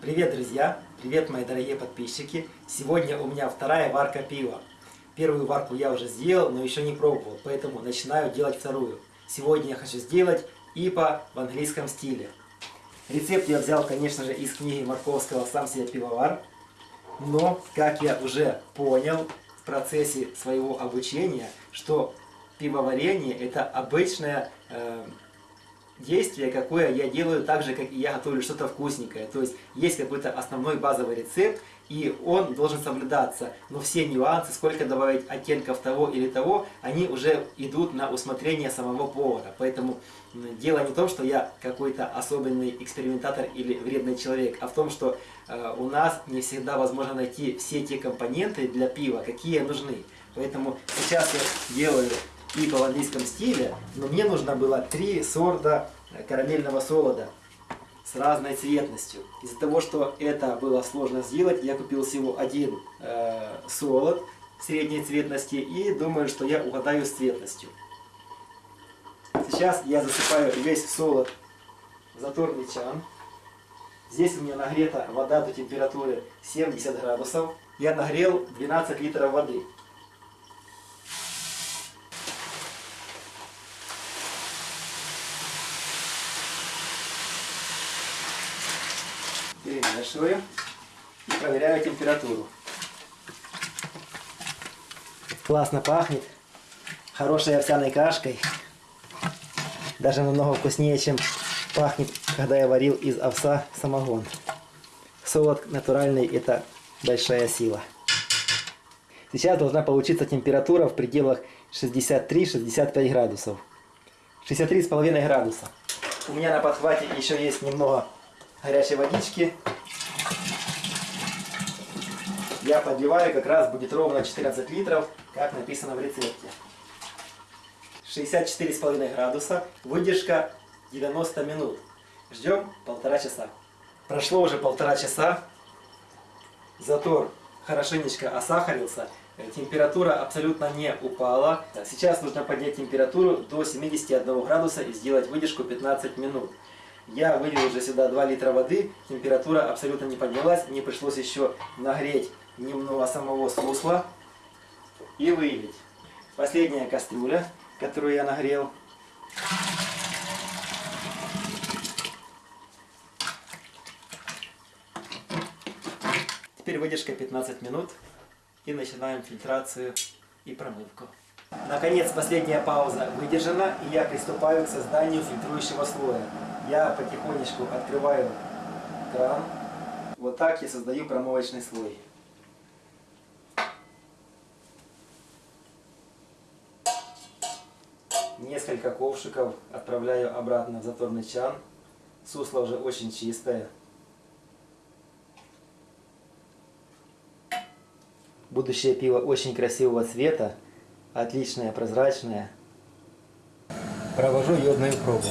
Привет, друзья! Привет, мои дорогие подписчики! Сегодня у меня вторая варка пива. Первую варку я уже сделал, но еще не пробовал, поэтому начинаю делать вторую. Сегодня я хочу сделать ипа в английском стиле. Рецепт я взял, конечно же, из книги Марковского «Сам себе пивовар». Но, как я уже понял в процессе своего обучения, что пивоварение это обычная э, действие, какое я делаю так же, как и я готовлю что-то вкусненькое. То есть есть какой-то основной базовый рецепт, и он должен соблюдаться. Но все нюансы, сколько добавить оттенков того или того, они уже идут на усмотрение самого повара. Поэтому дело не в том, что я какой-то особенный экспериментатор или вредный человек, а в том, что э, у нас не всегда возможно найти все те компоненты для пива, какие нужны. Поэтому сейчас я делаю и в английском стиле, но мне нужно было три сорта карамельного солода с разной цветностью. Из-за того, что это было сложно сделать, я купил всего один э, солод средней цветности и думаю, что я угадаю с цветностью. Сейчас я засыпаю весь солод в заторный чан. Здесь у меня нагрета вода до температуры 70 градусов. Я нагрел 12 литров воды. Перемешиваю и проверяю температуру. Классно пахнет. Хорошей овсяной кашкой. Даже намного вкуснее, чем пахнет, когда я варил из овса самогон. Солод натуральный – это большая сила. Сейчас должна получиться температура в пределах 63-65 градусов. 63,5 градуса. У меня на подхвате еще есть немного горячей водички. Я подливаю, как раз будет ровно 14 литров, как написано в рецепте. 64,5 градуса, выдержка 90 минут. Ждем полтора часа. Прошло уже полтора часа. Затор хорошенечко осахарился. Температура абсолютно не упала. Сейчас нужно поднять температуру до 71 градуса и сделать выдержку 15 минут. Я вылил уже сюда 2 литра воды, температура абсолютно не поднялась, мне пришлось еще нагреть немного самого сусла и вылить. Последняя кастрюля, которую я нагрел. Теперь выдержка 15 минут и начинаем фильтрацию и промывку. Наконец, последняя пауза выдержана, и я приступаю к созданию фильтрующего слоя. Я потихонечку открываю кран. Вот так я создаю промывочный слой. Несколько ковшиков отправляю обратно в заторный чан. Сусло уже очень чистое. Будущее пиво очень красивого цвета, отличное, прозрачное. Провожу йодную пробу.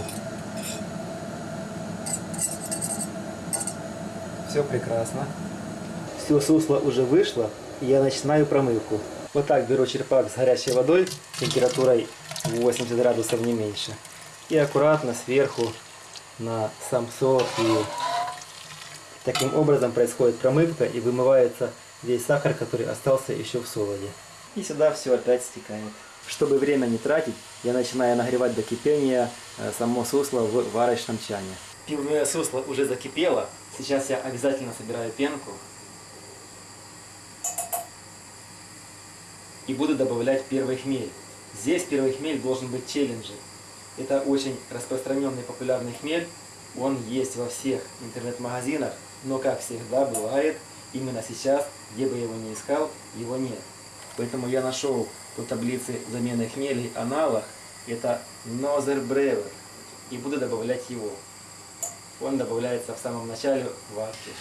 Все прекрасно. Все сусло уже вышло, и я начинаю промывку. Вот так беру черпак с горячей водой, температурой 80 градусов не меньше. И аккуратно сверху на сам солод и таким образом происходит промывка и вымывается весь сахар, который остался еще в солоде. И сюда все опять стекает. Чтобы время не тратить, я начинаю нагревать до кипения э, само сусло в варочном чане. Пивное сусло уже закипело, Сейчас я обязательно собираю пенку. И буду добавлять первый хмель. Здесь первый хмель должен быть челленджи. Это очень распространенный популярный хмель. Он есть во всех интернет-магазинах, но как всегда бывает, именно сейчас, где бы я его не искал, его нет. Поэтому я нашел по таблице замены хмелей аналог, это Нозер Бревер, и буду добавлять его. Он добавляется в самом начале варки.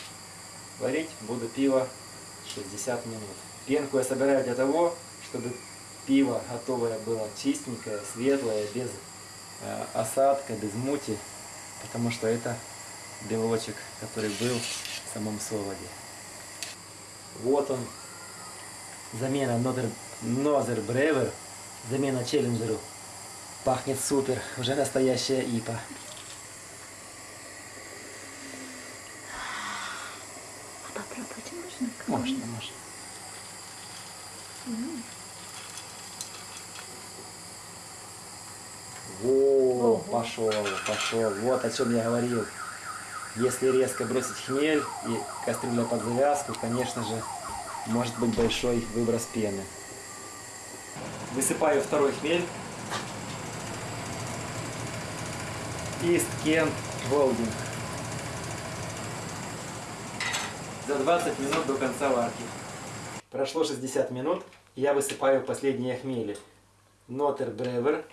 Варить буду пиво 60 минут. Пенку я собираю для того, чтобы пиво готовое было чистенькое, светлое, без э, осадка, без мути, потому что это белочек, который был в самом солоде. Вот он, замена Нозер Бревер, замена Челленджеру. Пахнет супер, уже настоящая ипа. Можно? Можно, можно. Во, пошел, пошел. Вот о чем я говорил. Если резко бросить хмель и кастрюля под завязку, конечно же, может быть большой выброс пены. Высыпаю второй хмель. Ист Кент Голдинг. За 20 минут до конца варки. Прошло 60 минут, я высыпаю последние хмели. Нотер Бревер.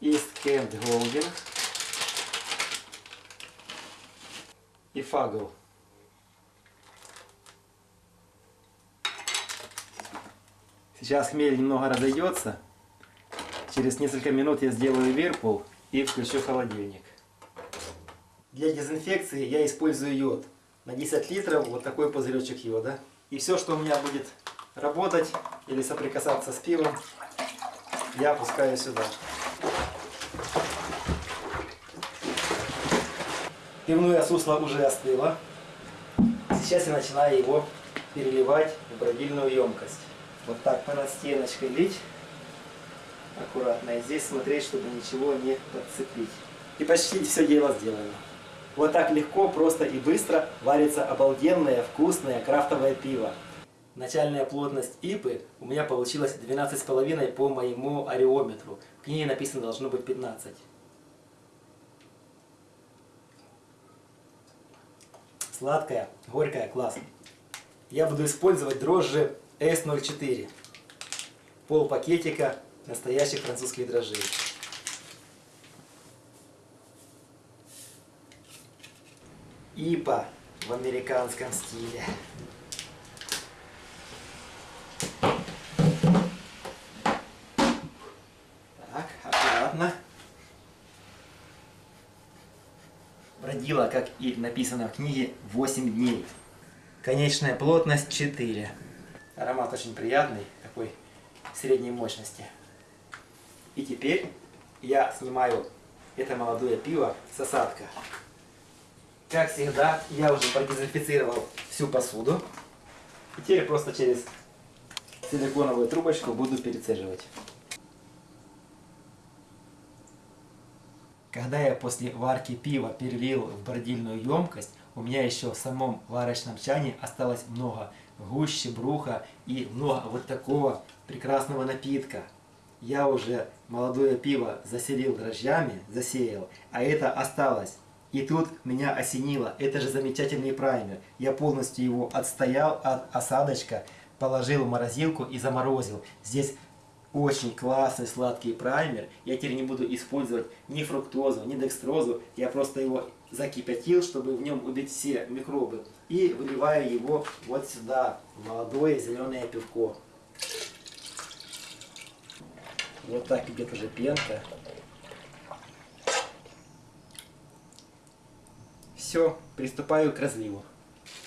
Ист Кент Голдинг. И Фагл. Сейчас хмель немного разойдется. Через несколько минут я сделаю вирпул и включу холодильник. Для дезинфекции я использую йод. На 10 литров вот такой пузыречек йода. И все, что у меня будет работать или соприкасаться с пивом, я опускаю сюда. Пивное сусло уже остыло. Сейчас я начинаю его переливать в бродильную емкость. Вот так по над стеночкой лить. Аккуратно. И здесь смотреть, чтобы ничего не подцепить. И почти все дело сделано. Вот так легко, просто и быстро варится обалденное, вкусное крафтовое пиво. Начальная плотность ипы у меня получилась 12,5 по моему ареометру. В книге написано должно быть 15. Сладкая, горькая, класс. Я буду использовать дрожжи S04. Пол пакетика настоящих французских дрожжей. Ипа в американском стиле. Так, аккуратно. Бродила, как и написано в книге, 8 дней. Конечная плотность 4. Аромат очень приятный, такой средней мощности. И теперь я снимаю это молодое пиво с осадка. Как всегда, я уже продезинфицировал всю посуду. И теперь просто через силиконовую трубочку буду перецеживать. Когда я после варки пива перелил в бордильную емкость, у меня еще в самом варочном чане осталось много гуще, бруха и много вот такого прекрасного напитка. Я уже молодое пиво заселил дрожжами, засеял, а это осталось. И тут меня осенило, это же замечательный праймер. Я полностью его отстоял от осадочка, положил в морозилку и заморозил. Здесь очень классный сладкий праймер. Я теперь не буду использовать ни фруктозу, ни декстрозу. Я просто его закипятил, чтобы в нем убить все микробы. И выливаю его вот сюда, молодое зеленое пивко. Вот так идет уже пенка. Все, приступаю к разливу.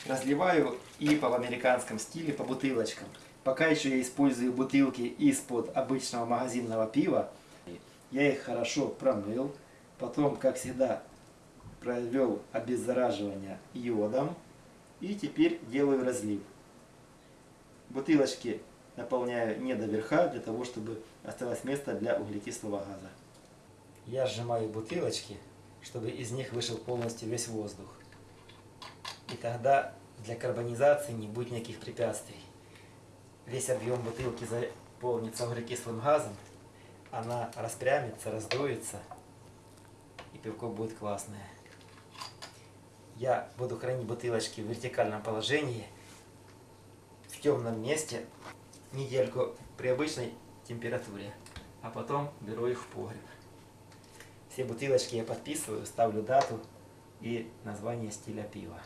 Разливаю и по американском стиле по бутылочкам. Пока еще я использую бутылки из-под обычного магазинного пива. Я их хорошо промыл. Потом, как всегда, провел обеззараживание йодом. И теперь делаю разлив. Бутылочки наполняю не до верха, для того, чтобы осталось место для углекислого газа. Я сжимаю бутылочки, чтобы из них вышел полностью весь воздух. И тогда для карбонизации не будет никаких препятствий. Весь объем бутылки заполнится углекислым газом, она распрямится, раздуется, и пивко будет классное. Я буду хранить бутылочки в вертикальном положении, в темном месте, недельку при обычной температуре, а потом беру их в погреб. Все бутылочки я подписываю, ставлю дату и название стиля пива.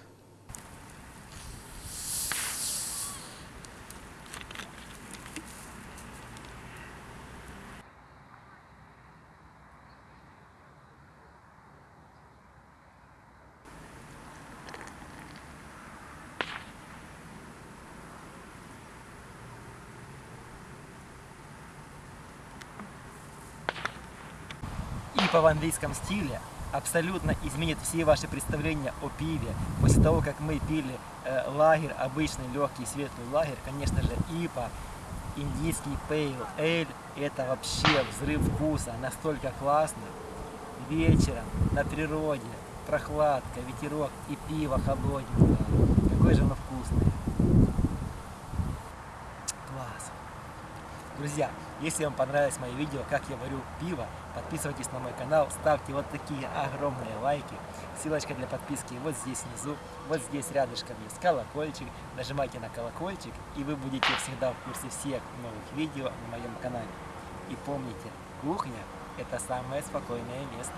Ипа в английском стиле абсолютно изменит все ваши представления о пиве. После того, как мы пили э, лагерь, обычный легкий светлый лагерь, конечно же, ИПА, индийский пейл эль, это вообще взрыв вкуса, настолько классно. Вечером на природе, прохладка, ветерок и пиво холодненькое. Какое же оно вкусное. Друзья, если вам понравилось мое видео, как я варю пиво, подписывайтесь на мой канал, ставьте вот такие огромные лайки. Ссылочка для подписки вот здесь внизу, вот здесь рядышком есть колокольчик. Нажимайте на колокольчик, и вы будете всегда в курсе всех новых видео на моем канале. И помните, кухня – это самое спокойное место.